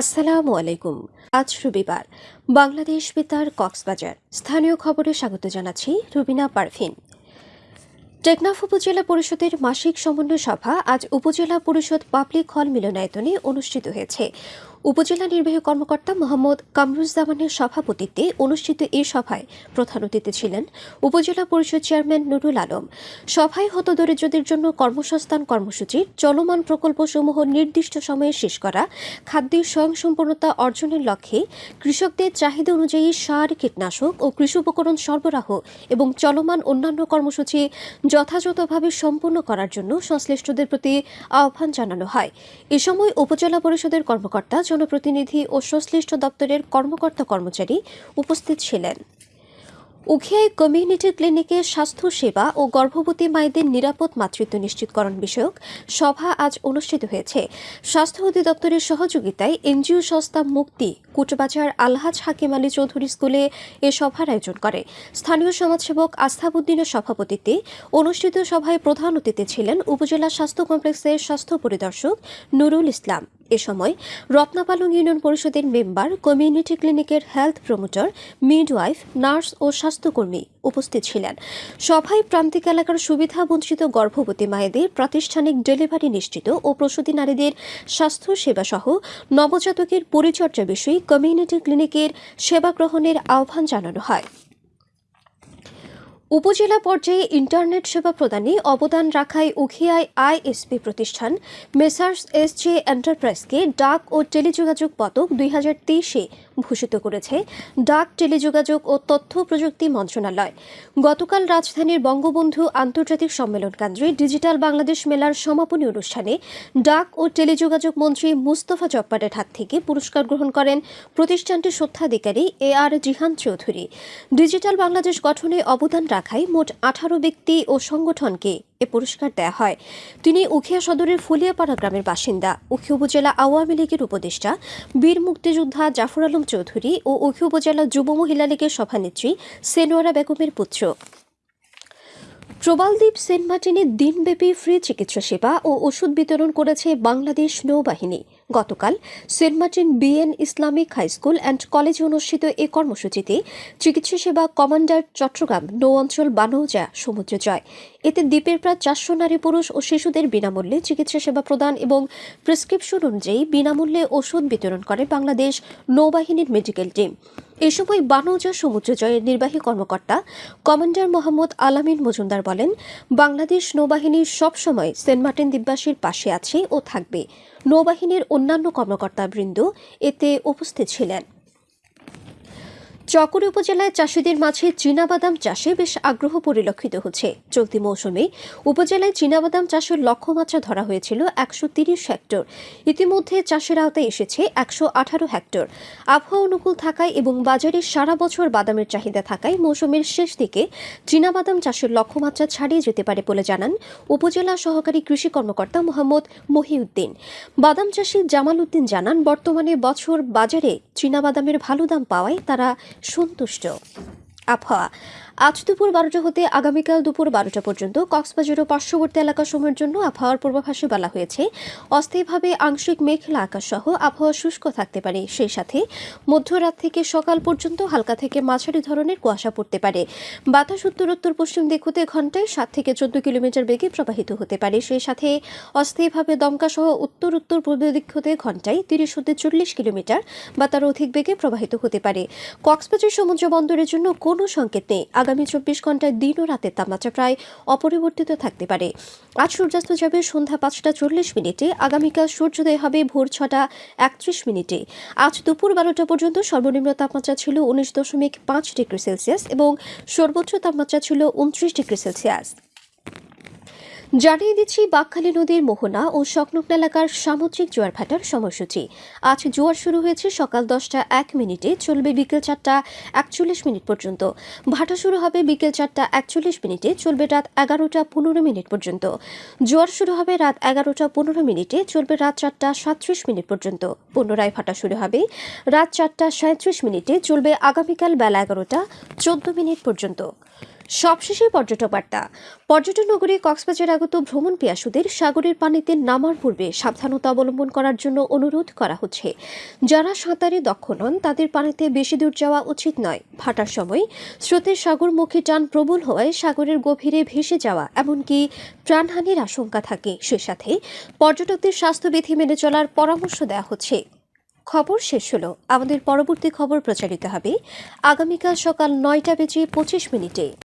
আসসালামু আলাইকুম। আজ রবিবার। বাংলাদেশ বেতার কক্সবাজার। স্থানীয় খবরে স্বাগত জানাচ্ছি রুবিনা পারভিন। টেকনাফ উপজেলা পরিষদের মাসিক সমন্বয় সভা আজ উপজেলা পরিষদ পাবলিক হল মিলনায়তনে অনুষ্ঠিত হয়েছে। উপজেলা নির্বাহী কর্মকর্তা মোহাম্মদ কামরুজ্জামানের সভাপতিত্বে অনুষ্ঠিত এই সভায় প্রধান অতিথি ছিলেন উপজেলা পরিষদ চেয়ারম্যান নুরুল আলম। সভায় হতদরিদ্রদের জন্য কর্মসংস্থান কর্মসূচি, চলমান প্রকল্পসমূহ নির্দিষ্ট সময়ে শেষ করা, খাদ্যের স্বয়ংসম্পূর্ণতা অর্জনের লক্ষ্যে কৃষকদের চাহিদা অনুযায়ী সার, কীটনাশক ও কৃষি উপকরণ সরবরাহ এবং চলমান অন্যান্য কর্মসূচি যথাযথভাবে সম্পূর্ণ করার জন্য সংশ্লিষ্টদের প্রতি আহ্বান জানানো হয়। এ সময় উপজেলা পরিষদের কর্মকর্তা জনপ্রতিনিধি ও সংশ্লিষ্ট দপ্তরের কর্মকর্তা কর্মচারী উপস্থিত ছিলেন। উখিয়ায় কমিউনিটি ক্লিনিকে স্বাস্থ্য সেবা ও গর্ভবতী মায়েদের নিরাপদ মাতৃত্ব নিশ্চিতকরণ বিষয়ক সভা আজ অনুষ্ঠিত হয়েছে। স্বাস্থ্য অধিদপ্তরের সহযোগিতায় এনজিও সংস্থা মুক্তি কুটবাজার আলহাজ হাকিম আলী চৌধুরী স্কুলে এ সভার আয়োজন করে। স্থানীয় সমাজসেবক আস্থাবুদ্দিনের সভাপতিত্বে অনুষ্ঠিত সভায় প্রধান অতিথি ছিলেন উপজেলা স্বাস্থ্য কমপ্লেক্সের স্বাস্থ্য পরিদর্শক নুরুল ইসলাম। এ সময় রত্নাপালং ইউনিয়ন পরিষদের মেম্বার, কমিউনিটি ক্লিনিকের হেলথ প্রমোটর, মিডওয়াইফ, নার্স ও স্বাস্থ্যকর্মী উপস্থিত ছিলেন। সভায় প্রান্তিক এলাকার সুবিধা বঞ্চিত গর্ভবতী মায়েদের প্রাতিষ্ঠানিক ডেলিভারি নিশ্চিত ও প্রসূতি নারীদের স্বাস্থ্য সেবা সহ নবজাতকের পরিচর্যা বিষয়ে কমিউনিটি ক্লিনিকের সেবা গ্রহণের আহ্বান জানানো হয়। উপজেলা পর্যায়ে ইন্টারনেট সেবা প্রদানে অবদান রাখায় উখিয়ায় আইএসপি প্রতিষ্ঠান, মেসার্স এস জে এন্টারপ্রাইজকে ডাক ও টেলিযোগাযোগ পদক দুই হাজার তেইশে ভূষিত করেছে ডাক, টেলিযোগাযোগ ও তথ্য প্রযুক্তি মন্ত্রণালয়। গতকাল রাজধানীর বঙ্গবন্ধু আন্তর্জাতিক সম্মেলন কেন্দ্রে ডিজিটাল বাংলাদেশ মেলার সমাপনী অনুষ্ঠানে ডাক ও টেলিযোগাযোগ মন্ত্রী মুস্তফা জব্বারের হাত থেকে পুরস্কার গ্রহণ করেন প্রতিষ্ঠানটির স্বত্বাধিকারী A R Jihan Chowdhury. Digital Bangladesh গঠনে অবদান রাখায় মোট আঠারো ব্যক্তি ও সংগঠনকে এ পুরস্কার দেয়া হয়। তিনি উখিয়া সদরের ফুলিয়াপাড়া গ্রামের বাসিন্দা। উখিয়া উপজেলা আওয়ামী লীগের উপদেষ্টা বীর মুক্তিযোদ্ধা জাফর আলম চৌধুরী ও উখিয়া উপজেলা যুব মহিলা লীগের সভানেত্রী সেনোয়ারা বেগমের পুত্র। প্রবালদ্বীপ সেন্ট মার্টিনে দিনব্যাপী ফ্রি চিকিৎসা সেবা ও ওষুধ বিতরণ করেছে বাংলাদেশ নৌবাহিনী। গতকাল Saint Martin BN Islamic high school and কলেজে অনুষ্ঠিত এ কর্মসূচিতে চিকিৎসা সেবা কমান্ডার চট্টগ্রাম নৌ অঞ্চল বানৌজা সমুদ্র জয়। এতে দ্বীপের প্রায় চারশো নারী পুরুষ ও শিশুদের বিনামূল্যে চিকিৎসা সেবা প্রদান এবং প্রেসক্রিপশন অনুযায়ী বিনামূল্যে ওষুধ বিতরণ করে বাংলাদেশ নৌবাহিনীর মেডিকেল টিম। এ সময় বানৌজা সমুদ্র জয়ের নির্বাহী কর্মকর্তা কমান্ডার মোহাম্মদ আলামিন মজুমদার বলেন, বাংলাদেশ নৌবাহিনী সবসময় সেন্ট মার্টিন দ্বীপবাসীর পাশে আছে ও থাকবে। নৌবাহিনীর অন্যান্য কর্মকর্তাবৃন্দ এতে উপস্থিত ছিলেন। চকরি উপজেলায় চাষিদের মাঝে চীনাবাদাম চাষে বেশ আগ্রহ পরিলক্ষিত হচ্ছে। চলতি মৌসুমে উপজেলায় চীনাবাদাম চাষের লক্ষ্যমাত্রা ধরা হয়েছিল একশো তিরিশ হেক্টর। ইতিমধ্যে চাষের আওতায় এসেছে একশো আঠারো হেক্টর। আবহাওয়া অনুকূল থাকায় এবং বাজারে সারা বছর বাদামের চাহিদা থাকায় মৌসুমের শেষ দিকে চীনাবাদাম চাষের লক্ষ্যমাত্রা ছাড়িয়ে যেতে পারে বলে জানান উপজেলা সহকারী কৃষি কর্মকর্তা মোহাম্মদ মহিউদ্দিন। বাদাম চাষি জামাল উদ্দিন জানান, বর্তমানে বছর বাজারে চীনাবাদামের ভালো দাম পাওয়ায় তারা সন্তুষ্ট। আবহাওয়া আজ দুপুর বারোটা হতে আগামীকাল দুপুর বারোটা পর্যন্ত কক্সবাজার ও পার্শ্ববর্তী এলাকাসমূহের জন্য আবহাওয়ার পূর্বাভাসে বলা হয়েছে, অস্থায়ীভাবে আংশিক মেঘলা আকাশ সহ আবহাওয়া শুষ্ক থাকতে পারে। সেই সাথে মধ্যরাত থেকে সকাল পর্যন্ত হালকা থেকে মাঝারি ধরনের কুয়াশা পড়তে পারে। বাতাস উত্তর উত্তর পশ্চিম দিক হতে ঘন্টায় সাত থেকে চোদ্দ কিলোমিটার বেগে প্রবাহিত হতে পারে। সেই সাথে অস্থায়ীভাবে দমকা সহ উত্তর উত্তর পূর্ব দিক হতে ঘন্টায় তিরিশ হতে চল্লিশ কিলোমিটার বা তার অধিক বেগে প্রবাহিত হতে পারে। কক্সবাজার সমুদ্র বন্দরের জন্য কোনো সংকেত নেই। আগামী চব্বিশ ঘন্টায় দিন ও রাতের তাপমাত্রা প্রায় অপরিবর্তিত থাকতে পারে। আজ সূর্যাস্ত যাবে সন্ধ্যা পাঁচটা চল্লিশ মিনিটে, আগামীকাল সূর্যোদয় হবে ভোর ছটা একত্রিশ মিনিটে। আজ দুপুর বারোটা পর্যন্ত সর্বনিম্ন তাপমাত্রা ছিল উনিশ দশমিক পাঁচ ডিগ্রি সেলসিয়াস এবং সর্বোচ্চ তাপমাত্রা ছিল উনত্রিশ ডিগ্রি সেলসিয়াস। জানিয়ে দিচ্ছি, বাকখালী নদীর মোহনা ও সংলগ্ন এলাকার সামুদ্রিক জোয়ার ভাটার সময়সূচি। আজ জোয়ার শুরু হয়েছে সকাল দশটা এক মিনিটে, চলবে বিকেল চারটা একচল্লিশ মিনিট পর্যন্ত। ভাটা শুরু হবে বিকেল চারটা একচল্লিশ মিনিটে, চলবে রাত এগারোটা পনেরো মিনিট পর্যন্ত। জোয়ার শুরু হবে রাত এগারোটা পনেরো মিনিটে, চলবে রাত চারটা সাতত্রিশ মিনিট পর্যন্ত। পুনরায় ভাটা শুরু হবে রাত চারটা সাঁত্রিশ মিনিটে, চলবে আগামীকাল বেলা এগারোটা চোদ্দ মিনিট পর্যন্ত। সবশেষে পর্যটক বার্তা পর্যটন নগরী কক্সবাজার আগত ভ্রমণ পিয়াসুদের সাগরের পানিতে নামার পূর্বে সাবধানতা অবলম্বন করার জন্য অনুরোধ করা হচ্ছে। যারা সাঁতারে দক্ষ নন, তাদের পানিতে বেশি দূর যাওয়া উচিত নয়। ভাটার সময় স্রোতের সাগরমুখী টান প্রবল হওয়ায় সাগরের গভীরে ভেসে যাওয়া, এমনকি প্রাণহানির আশঙ্কা থাকে। সে সাথে পর্যটকদের স্বাস্থ্যবিধি মেনে চলার পরামর্শ দেওয়া হচ্ছে। খবর শেষ হলো। আমাদের পরবর্তী খবর প্রচারিত হবে আগামীকাল সকাল নয়টা বেজে পঁচিশ মিনিটে।